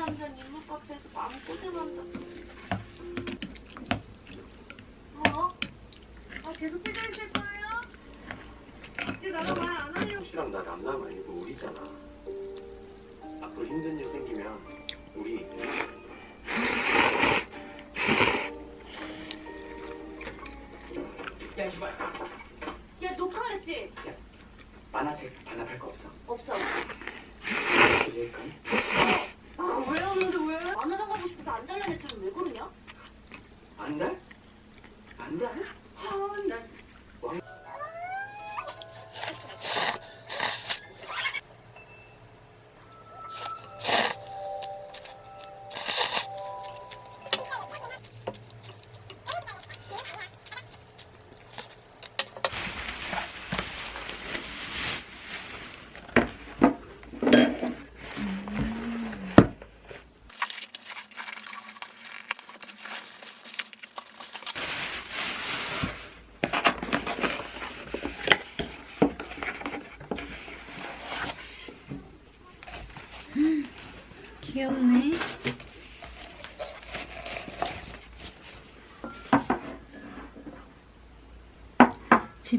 완전 인물 카페에서 마음 고생한다. 어? 아, 계속 삐져 있을 거예요? 이제 나랑 말안 하려고. 씨랑 나 남남 아니고 우리잖아. 앞으로 힘든 일 생기면 우리 야 제발 야, 녹화했지? 만화책 반납할 거 없어? 없어. 이제까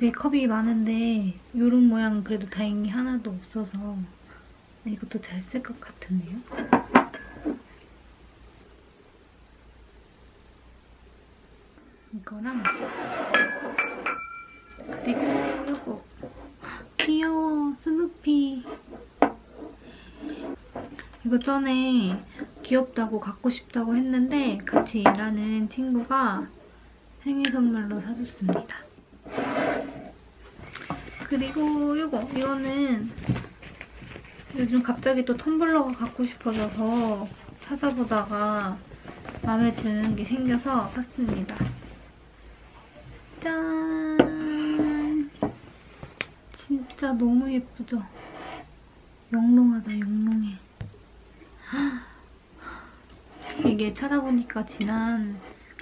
집에 컵이 많은데 이런 모양 그래도 다행히 하나도 없어서 이것도 잘 쓸 것 같은데요? 이거랑 그리고 이거 귀여워 스누피 이거 전에 귀엽다고 갖고 싶다고 했는데 같이 일하는 친구가 생일 선물로 사줬습니다. 그리고 이거 이거는 요즘 갑자기 또 텀블러가 갖고 싶어져서 찾아보다가 마음에 드는 게 생겨서 샀습니다. 짠! 진짜 너무 예쁘죠? 영롱하다, 영롱해. 이게 찾아보니까 지난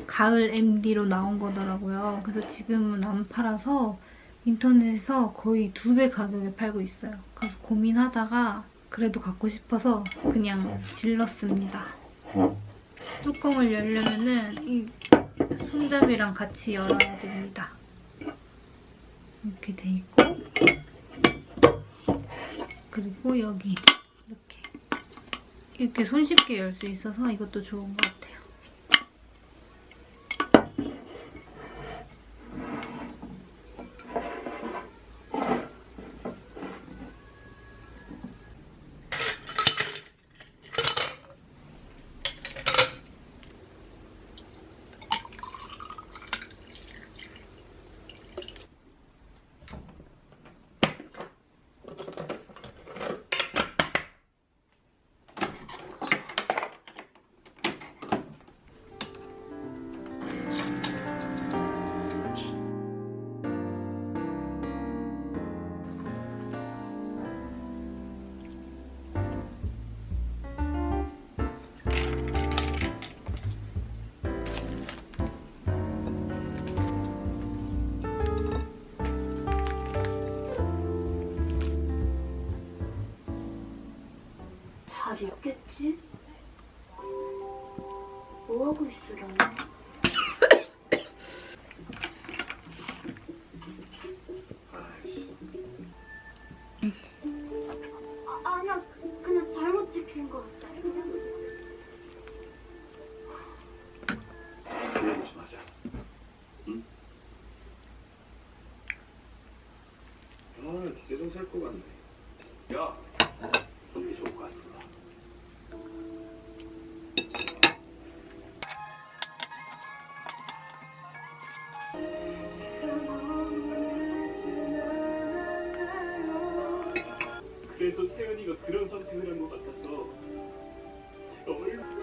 가을 MD로 나온 거더라고요. 그래서 지금은 안 팔아서 인터넷에서 거의 두 배 가격에 팔고 있어요. 그래서 고민하다가 그래도 갖고 싶어서 그냥 질렀습니다. 뚜껑을 열려면은 이 손잡이랑 같이 열어야 됩니다. 이렇게 돼 있고 그리고 여기 이렇게 이렇게 손쉽게 열 수 있어서 이것도 좋은 것 같아요. 같네. 야, 어떻게 좋을 것 같습니다. 그래서 세연이가 그런 선택을 한 것 같아서 제가 얼마나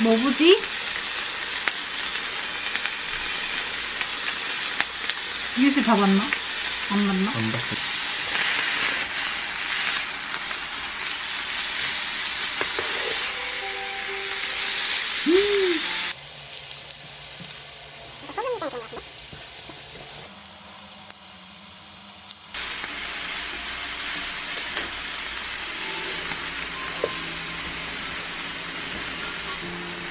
뭐부지? 유씨 다 봤나? 안 봤나? 안 봤어.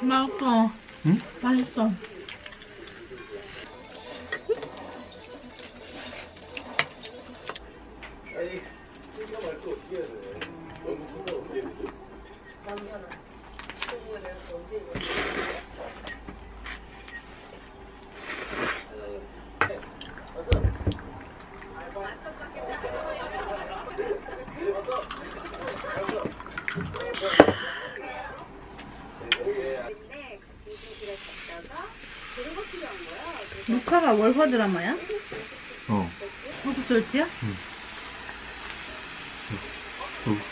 맛있어. 응? 맛있어. 월화 드라마야? 어. 호구솔지야? 어.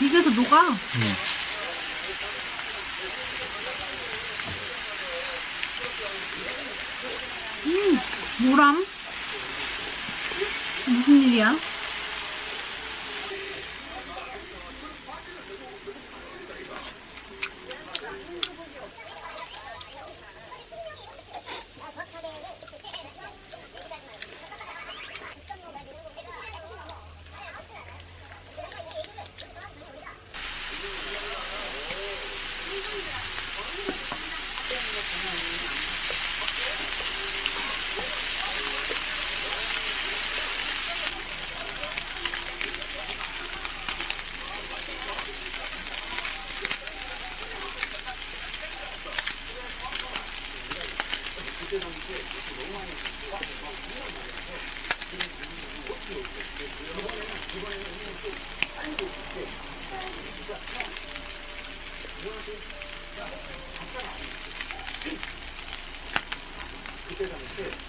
입에서 녹아. 응. 음, 뭐람? 무슨 일이야? too.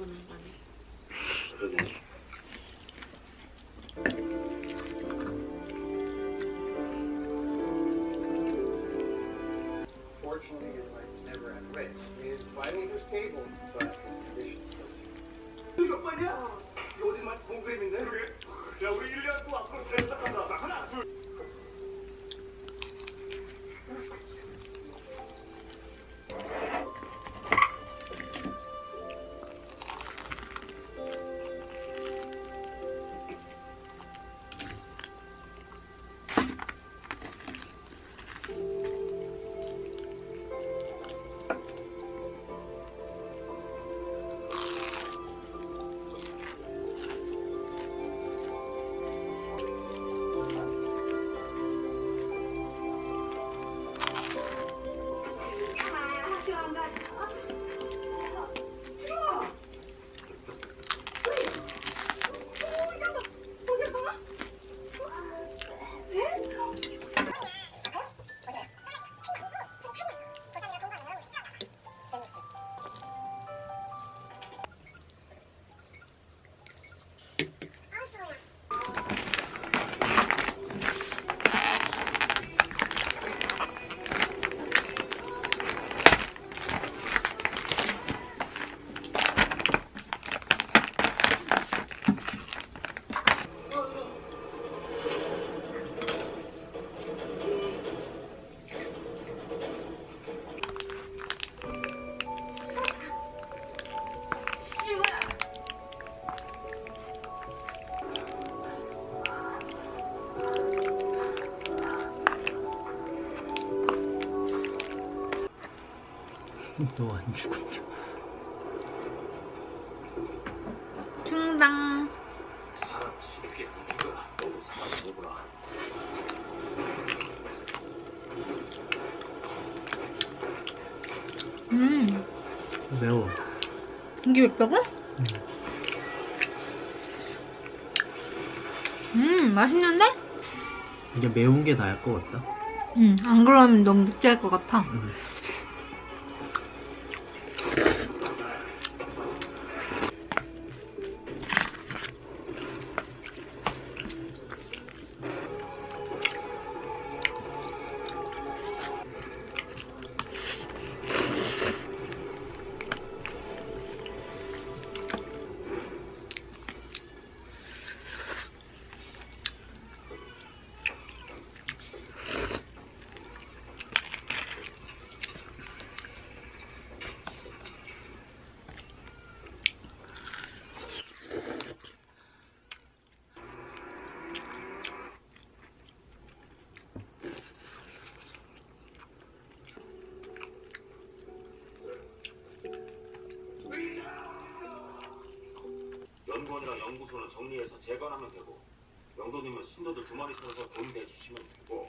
5분 만에. 그러네. 너 안 죽었냐? 충당. 사람 쉽게 안 죽어. 너도 사람 아니구나. 음, 매워. 이게 맵다고? 음, 맛있는데? 이게 매운 게 나을 것 같다. 음, 안 그러면 너무 느끼할 것 같아. 음. 연구원이랑 연구소는 정리해서 재건하면 되고 영도님은 신도들 두 마리 털어서 돈 내주시면 되고